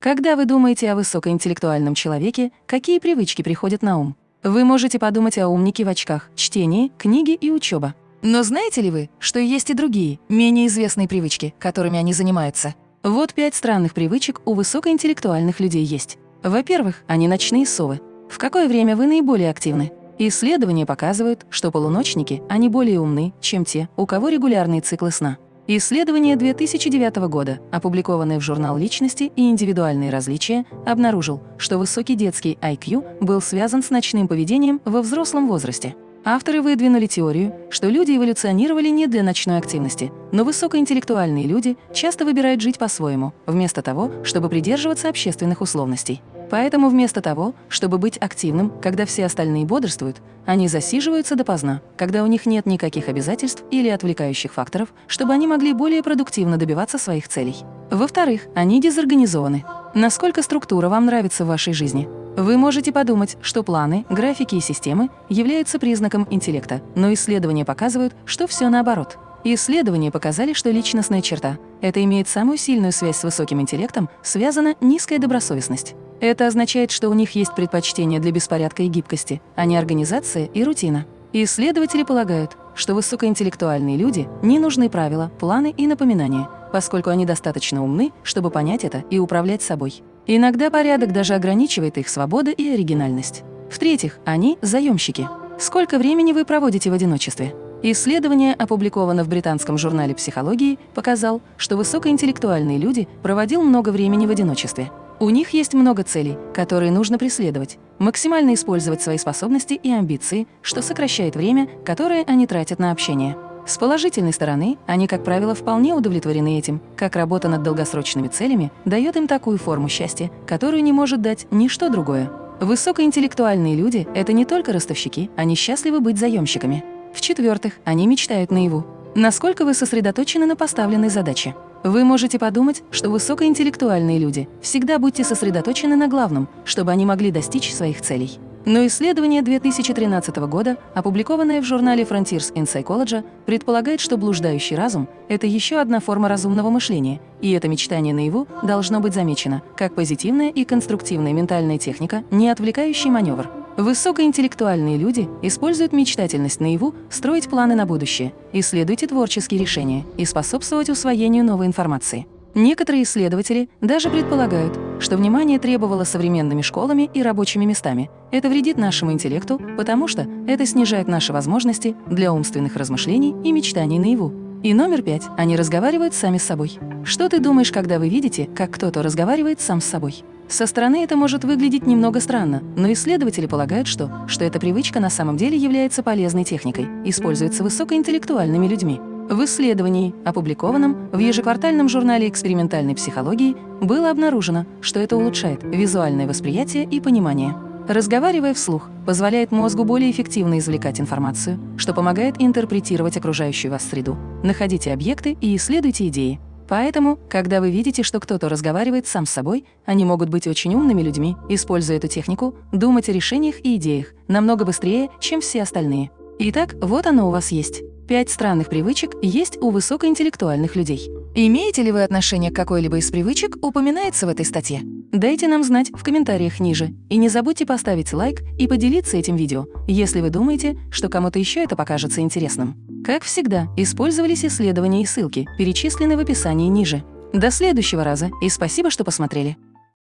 Когда вы думаете о высокоинтеллектуальном человеке, какие привычки приходят на ум? Вы можете подумать о умнике в очках, чтении, книги и учеба. Но знаете ли вы, что есть и другие, менее известные привычки, которыми они занимаются? Вот пять странных привычек у высокоинтеллектуальных людей есть. Во-первых, они ночные совы. В какое время вы наиболее активны? Исследования показывают, что полуночники, они более умны, чем те, у кого регулярные циклы сна. Исследование 2009 года, опубликованное в журнал «Личности и индивидуальные различия», обнаружил, что высокий детский IQ был связан с ночным поведением во взрослом возрасте. Авторы выдвинули теорию, что люди эволюционировали не для ночной активности, но высокоинтеллектуальные люди часто выбирают жить по-своему, вместо того, чтобы придерживаться общественных условностей. Поэтому вместо того, чтобы быть активным, когда все остальные бодрствуют, они засиживаются допоздна, когда у них нет никаких обязательств или отвлекающих факторов, чтобы они могли более продуктивно добиваться своих целей. Во-вторых, они дезорганизованы. Насколько структура вам нравится в вашей жизни? Вы можете подумать, что планы, графики и системы являются признаком интеллекта, но исследования показывают, что все наоборот. Исследования показали, что личностная черта – это имеет самую сильную связь с высоким интеллектом, связана низкая добросовестность. Это означает, что у них есть предпочтение для беспорядка и гибкости, а не организация и рутина. Исследователи полагают, что высокоинтеллектуальные люди не нужны правила, планы и напоминания, поскольку они достаточно умны, чтобы понять это и управлять собой. Иногда порядок даже ограничивает их свободу и оригинальность. В-третьих, они – заемщики. Сколько времени вы проводите в одиночестве? Исследование, опубликовано в британском журнале психологии, показал, что высокоинтеллектуальные люди проводил много времени в одиночестве. У них есть много целей, которые нужно преследовать, максимально использовать свои способности и амбиции, что сокращает время, которое они тратят на общение. С положительной стороны, они, как правило, вполне удовлетворены этим, как работа над долгосрочными целями дает им такую форму счастья, которую не может дать ничто другое. Высокоинтеллектуальные люди – это не только ростовщики, они счастливы быть заемщиками. В-четвертых, они мечтают наяву. Насколько вы сосредоточены на поставленной задаче? Вы можете подумать, что высокоинтеллектуальные люди всегда будьте сосредоточены на главном, чтобы они могли достичь своих целей. Но исследование 2013 года, опубликованное в журнале Frontiers in Psychology, предполагает, что блуждающий разум – это еще одна форма разумного мышления, и это мечтание наяву должно быть замечено как позитивная и конструктивная ментальная техника, не отвлекающий маневр. Высокоинтеллектуальные люди используют мечтательность наяву строить планы на будущее, исследуйте творческие решения и способствовать усвоению новой информации. Некоторые исследователи даже предполагают, что внимание требовало современными школами и рабочими местами. Это вредит нашему интеллекту, потому что это снижает наши возможности для умственных размышлений и мечтаний наяву. И номер пять. Они разговаривают сами с собой. Что ты думаешь, когда вы видите, как кто-то разговаривает сам с собой? Со стороны это может выглядеть немного странно, но исследователи полагают, что, что эта привычка на самом деле является полезной техникой, используется высокоинтеллектуальными людьми. В исследовании, опубликованном в ежеквартальном журнале экспериментальной психологии, было обнаружено, что это улучшает визуальное восприятие и понимание. Разговаривая вслух, позволяет мозгу более эффективно извлекать информацию, что помогает интерпретировать окружающую вас среду. Находите объекты и исследуйте идеи. Поэтому, когда вы видите, что кто-то разговаривает сам с собой, они могут быть очень умными людьми, используя эту технику, думать о решениях и идеях намного быстрее, чем все остальные. Итак, вот оно у вас есть. Пять странных привычек есть у высокоинтеллектуальных людей. Имеете ли вы отношение к какой-либо из привычек, упоминается в этой статье? Дайте нам знать в комментариях ниже. И не забудьте поставить лайк и поделиться этим видео, если вы думаете, что кому-то еще это покажется интересным. Как всегда, использовались исследования и ссылки, перечисленные в описании ниже. До следующего раза и спасибо, что посмотрели.